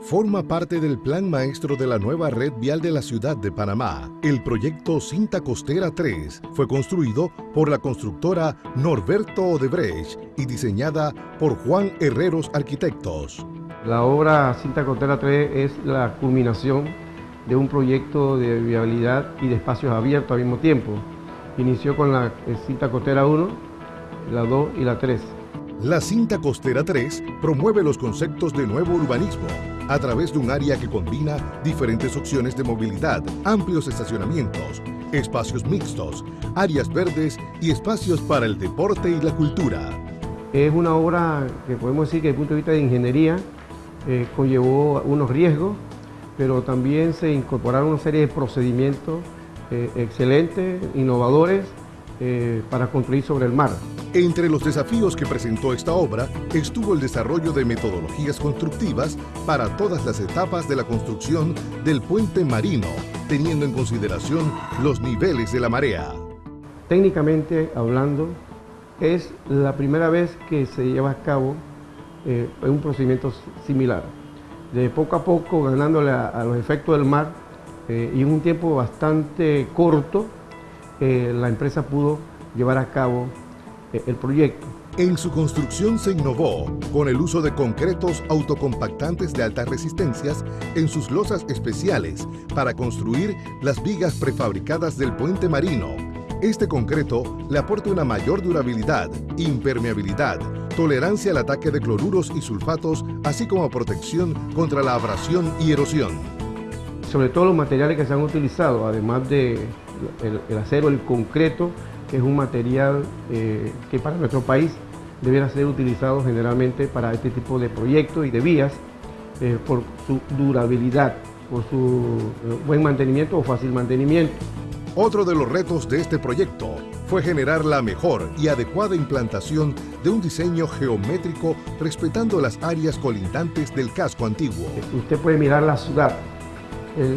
forma parte del plan maestro de la nueva red vial de la ciudad de Panamá. El proyecto Cinta Costera 3 fue construido por la constructora Norberto Odebrecht y diseñada por Juan Herreros Arquitectos. La obra Cinta Costera 3 es la culminación de un proyecto de viabilidad y de espacios abiertos al mismo tiempo. Inició con la Cinta Costera 1, la 2 y la 3 la cinta costera 3 promueve los conceptos de nuevo urbanismo a través de un área que combina diferentes opciones de movilidad, amplios estacionamientos, espacios mixtos, áreas verdes y espacios para el deporte y la cultura. Es una obra que podemos decir que desde el punto de vista de ingeniería eh, conllevó unos riesgos, pero también se incorporaron una serie de procedimientos eh, excelentes, innovadores, eh, para construir sobre el mar. Entre los desafíos que presentó esta obra estuvo el desarrollo de metodologías constructivas para todas las etapas de la construcción del puente marino, teniendo en consideración los niveles de la marea. Técnicamente hablando, es la primera vez que se lleva a cabo eh, un procedimiento similar. De poco a poco, ganándole a, los efectos del mar eh, y en un tiempo bastante corto, eh, la empresa pudo llevar a cabo el proyecto. En su construcción se innovó con el uso de concretos autocompactantes de altas resistencias en sus losas especiales para construir las vigas prefabricadas del puente marino. Este concreto le aporta una mayor durabilidad, impermeabilidad, tolerancia al ataque de cloruros y sulfatos, así como protección contra la abrasión y erosión. Sobre todo los materiales que se han utilizado, además de el acero, el concreto, que es un material eh, que para nuestro país debiera ser utilizado generalmente para este tipo de proyectos y de vías eh, por su durabilidad, por su eh, buen mantenimiento o fácil mantenimiento. Otro de los retos de este proyecto fue generar la mejor y adecuada implantación de un diseño geométrico respetando las áreas colindantes del casco antiguo. Usted puede mirar la ciudad,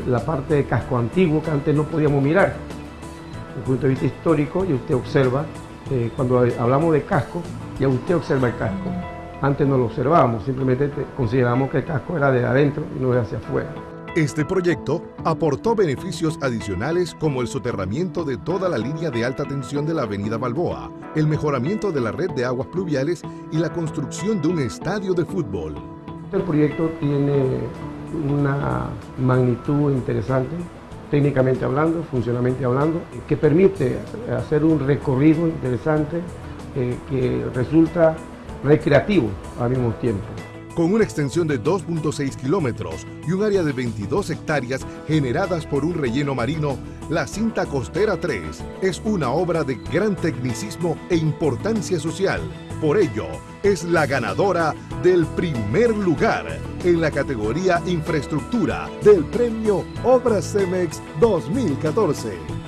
la parte de casco antiguo que antes no podíamos mirar el punto de vista histórico y usted observa, eh, cuando hablamos de casco, ya usted observa el casco. Antes no lo observábamos, simplemente consideramos que el casco era de adentro y no de hacia afuera. Este proyecto aportó beneficios adicionales como el soterramiento de toda la línea de alta tensión de la avenida Balboa, el mejoramiento de la red de aguas pluviales y la construcción de un estadio de fútbol. El proyecto tiene una magnitud interesante técnicamente hablando, funcionalmente hablando, que permite hacer un recorrido interesante eh, que resulta recreativo al mismo tiempo. Con una extensión de 2.6 kilómetros y un área de 22 hectáreas generadas por un relleno marino, la cinta costera 3 es una obra de gran tecnicismo e importancia social. Por ello, es la ganadora del primer lugar en la categoría Infraestructura del Premio Obras CEMEX 2014.